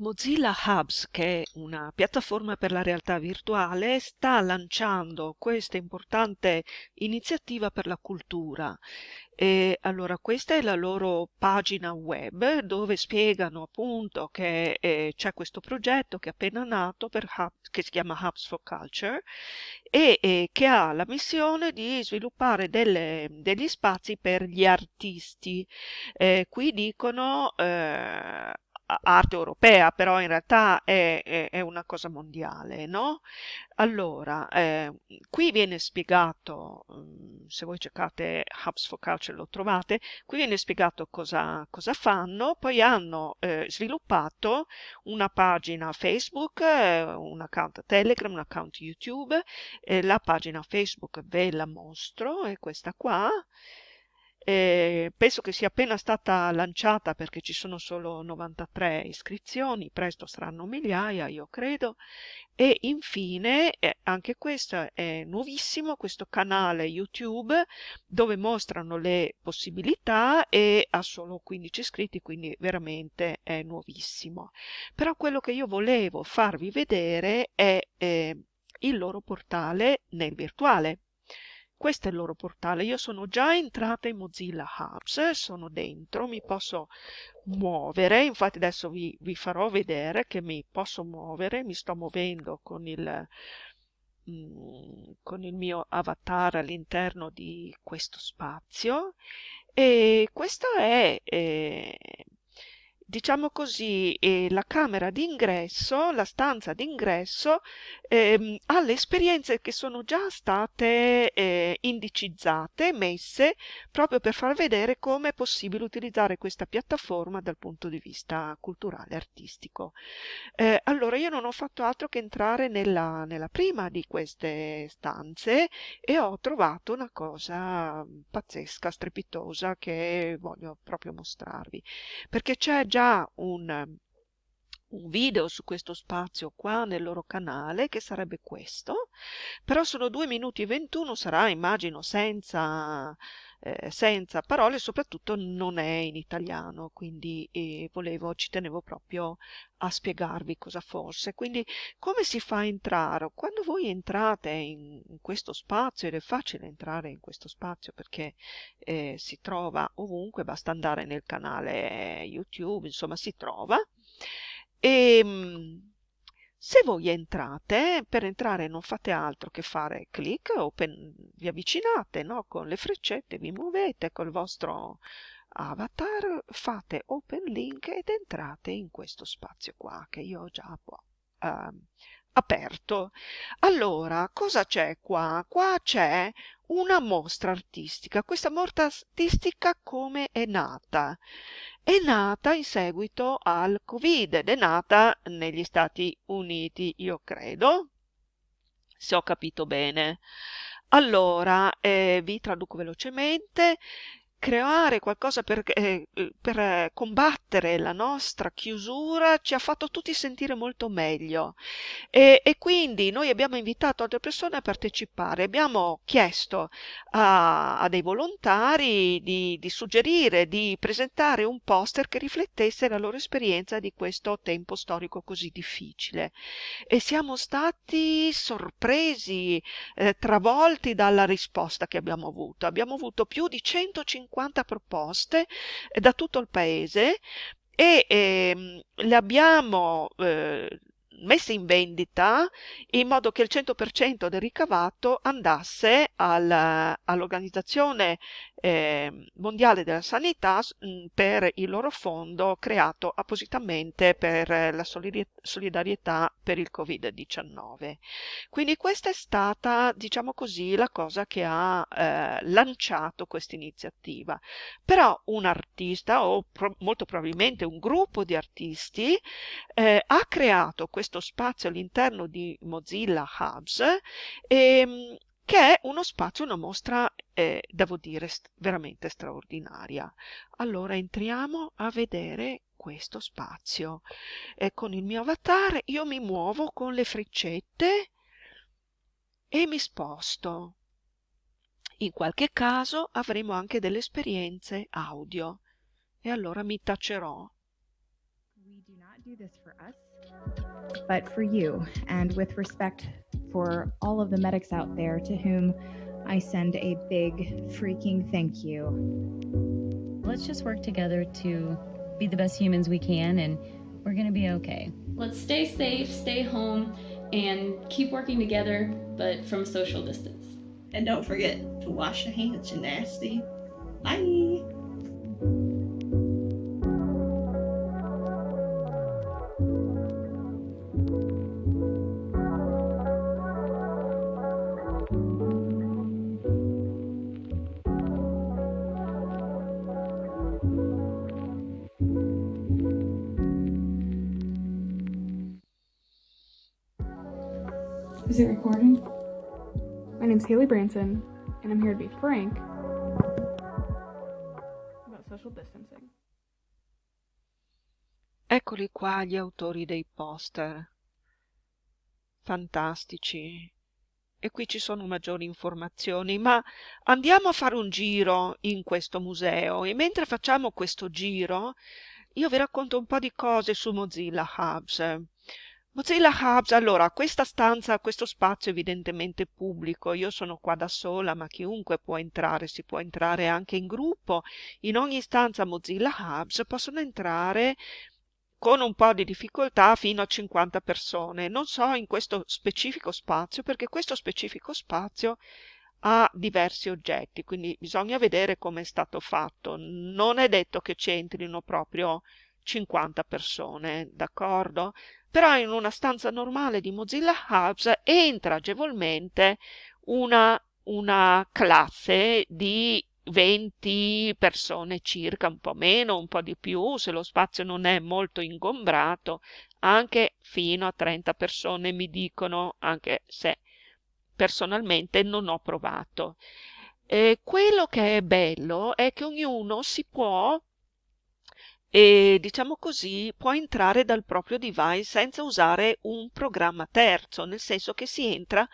Mozilla Hubs, che è una piattaforma per la realtà virtuale, sta lanciando questa importante iniziativa per la cultura. E allora, questa è la loro pagina web dove spiegano appunto che eh, c'è questo progetto che è appena nato Hub, che si chiama Hubs for Culture e eh, che ha la missione di sviluppare delle, degli spazi per gli artisti. Eh, qui dicono eh, arte europea, però in realtà è, è, è una cosa mondiale, no? Allora, eh, qui viene spiegato, mm, se voi cercate Hubs for Culture lo trovate, qui viene spiegato cosa, cosa fanno, poi hanno eh, sviluppato una pagina Facebook, eh, un account Telegram, un account YouTube, la pagina Facebook ve la mostro, è questa qua, eh, penso che sia appena stata lanciata perché ci sono solo 93 iscrizioni, presto saranno migliaia, io credo. E infine, eh, anche questo è nuovissimo, questo canale YouTube dove mostrano le possibilità e ha solo 15 iscritti, quindi veramente è nuovissimo. Però quello che io volevo farvi vedere è eh, il loro portale nel virtuale questo è il loro portale. Io sono già entrata in Mozilla Hubs, sono dentro, mi posso muovere, infatti adesso vi, vi farò vedere che mi posso muovere, mi sto muovendo con il, mm, con il mio avatar all'interno di questo spazio. E questo è eh, diciamo così, eh, la camera d'ingresso, la stanza d'ingresso, ehm, alle esperienze che sono già state eh, indicizzate, messe, proprio per far vedere come è possibile utilizzare questa piattaforma dal punto di vista culturale artistico. Eh, allora, io non ho fatto altro che entrare nella, nella prima di queste stanze e ho trovato una cosa pazzesca, strepitosa, che voglio proprio mostrarvi, perché c'è già già un, un video su questo spazio qua nel loro canale che sarebbe questo però sono 2 minuti e 21 sarà immagino senza eh, senza parole soprattutto non è in italiano quindi eh, volevo ci tenevo proprio a spiegarvi cosa fosse. Quindi come si fa a entrare? Quando voi entrate in, in questo spazio ed è facile entrare in questo spazio perché eh, si trova ovunque basta andare nel canale youtube insomma si trova e ehm, se voi entrate, per entrare non fate altro che fare clic, vi avvicinate no? con le freccette, vi muovete col vostro avatar, fate open link ed entrate in questo spazio qua che io ho già uh, aperto. Allora, cosa c'è qua? Qua c'è una mostra artistica. Questa mostra artistica come è nata? È nata in seguito al Covid ed è nata negli Stati Uniti, io credo, se ho capito bene. Allora, eh, vi traduco velocemente creare qualcosa per, eh, per, combattere la nostra chiusura ci ha fatto tutti sentire molto meglio. E, e, quindi noi abbiamo invitato altre persone a partecipare, abbiamo chiesto a, a dei volontari di, di, suggerire, di presentare un poster che riflettesse la loro esperienza di questo tempo storico così difficile. E siamo stati sorpresi, eh, travolti dalla risposta che abbiamo avuto. Abbiamo avuto più di 150 50 proposte eh, da tutto il paese e ehm, le abbiamo eh, messe in vendita in modo che il 100% del ricavato andasse all'Organizzazione eh, Mondiale della Sanità per il loro fondo creato appositamente per la solidarietà per il Covid-19. Quindi questa è stata, diciamo così, la cosa che ha eh, lanciato questa iniziativa. Però un artista o pro molto probabilmente un gruppo di artisti eh, ha creato questo spazio all'interno di Mozilla Hubs ehm, che è uno spazio, una mostra, eh, devo dire, veramente straordinaria. Allora entriamo a vedere questo spazio. E con il mio avatar io mi muovo con le freccette e mi sposto. In qualche caso avremo anche delle esperienze audio e allora mi tacerò. Guidi not do this for us, but for you, and with respect for all of the medics out there to whom I send a big freaking thank you. Let's just work together to be the best humans we can, and we're gonna be okay. Let's stay safe, stay home, and keep working together, but from social distance. And don't forget to wash your hands, you nasty. Bye. Is it recording? My name's Haley Branson, and I'm here to be frank about social distancing. Eccoli qua gli autori dei poster. Fantastici. E qui ci sono maggiori informazioni, ma andiamo a fare un giro in questo museo e mentre facciamo questo giro io vi racconto un po' di cose su Mozilla Hubs. Mozilla Hubs, allora, questa stanza, questo spazio evidentemente pubblico, io sono qua da sola, ma chiunque può entrare, si può entrare anche in gruppo. In ogni stanza Mozilla Hubs possono entrare con un po' di difficoltà fino a 50 persone. Non so in questo specifico spazio, perché questo specifico spazio ha diversi oggetti, quindi bisogna vedere come è stato fatto. Non è detto che c'entrino proprio 50 persone, d'accordo? Però in una stanza normale di Mozilla Hubs entra agevolmente una, una classe di 20 persone circa, un po' meno, un po' di più, se lo spazio non è molto ingombrato, anche fino a 30 persone mi dicono, anche se personalmente non ho provato. Eh, quello che è bello è che ognuno si può e diciamo così può entrare dal proprio device senza usare un programma terzo, nel senso che si entra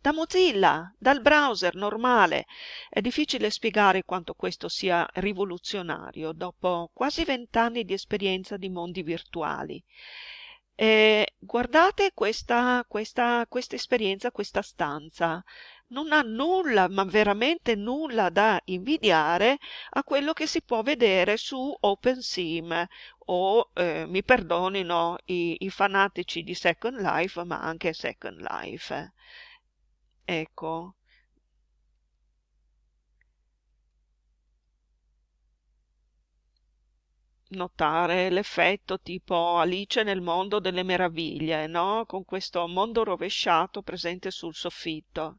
da Mozilla, dal browser normale. È difficile spiegare quanto questo sia rivoluzionario dopo quasi vent'anni di esperienza di mondi virtuali. Eh, guardate questa, questa, questa esperienza, questa stanza non ha nulla, ma veramente nulla da invidiare a quello che si può vedere su OpenSim o, eh, mi perdonino i, i fanatici di Second Life, ma anche Second Life. Ecco. notare l'effetto tipo Alice nel mondo delle meraviglie, no? Con questo mondo rovesciato presente sul soffitto.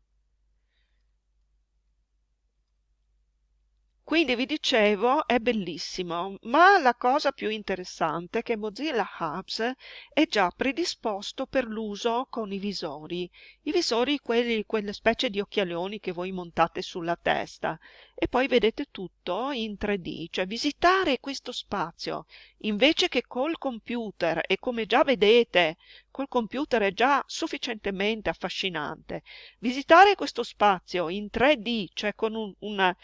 Quindi vi dicevo, è bellissimo, ma la cosa più interessante è che Mozilla Hubs è già predisposto per l'uso con i visori. I visori, quelli, quelle specie di occhialoni che voi montate sulla testa e poi vedete tutto in 3D, cioè visitare questo spazio invece che col computer e come già vedete col computer è già sufficientemente affascinante. Visitare questo spazio in 3D, cioè con un, una,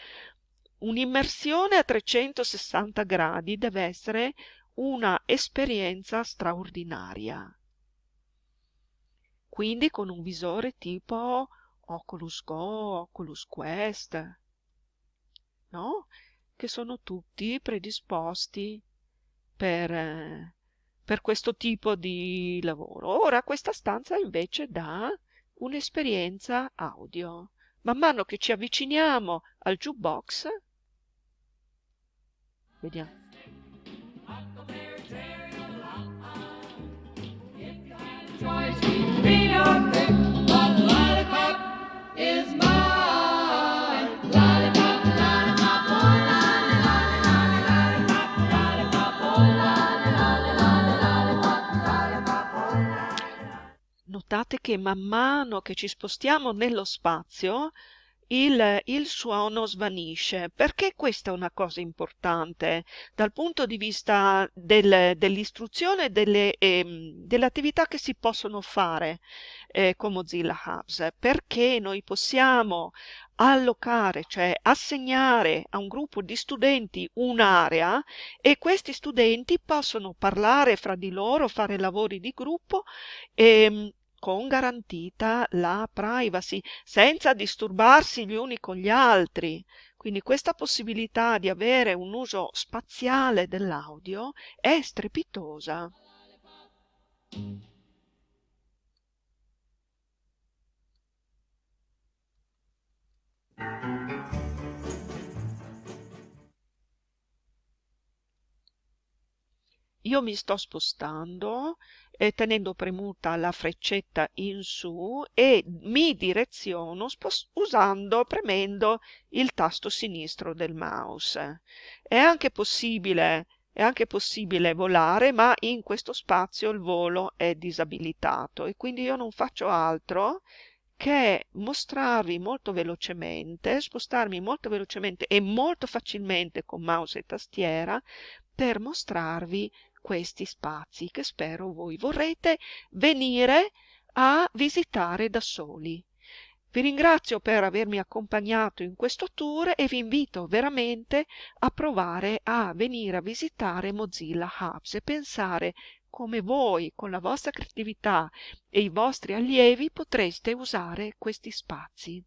Un'immersione a 360 gradi deve essere una esperienza straordinaria. Quindi con un visore tipo Oculus Go, Oculus Quest, no? Che sono tutti predisposti per, per questo tipo di lavoro. Ora questa stanza invece dà un'esperienza audio. Man mano che ci avviciniamo al jukebox Vediamo. Notate che man mano che ci spostiamo nello spazio il, il, suono svanisce. Perché questa è una cosa importante dal punto di vista del, dell'istruzione e delle, eh, delle, attività che si possono fare eh, con Mozilla Hubs? Perché noi possiamo allocare, cioè assegnare a un gruppo di studenti un'area e questi studenti possono parlare fra di loro, fare lavori di gruppo e ehm, con garantita la privacy, senza disturbarsi gli uni con gli altri. Quindi questa possibilità di avere un uso spaziale dell'audio è strepitosa. io mi sto spostando eh, tenendo premuta la freccetta in su e mi direziono usando, premendo il tasto sinistro del mouse. È anche possibile è anche possibile volare, ma in questo spazio il volo è disabilitato e quindi io non faccio altro che mostrarvi molto velocemente, spostarmi molto velocemente e molto facilmente con mouse e tastiera per mostrarvi questi spazi che spero voi vorrete venire a visitare da soli. Vi ringrazio per avermi accompagnato in questo tour e vi invito veramente a provare a venire a visitare Mozilla Hubs e pensare come voi con la vostra creatività e i vostri allievi potreste usare questi spazi.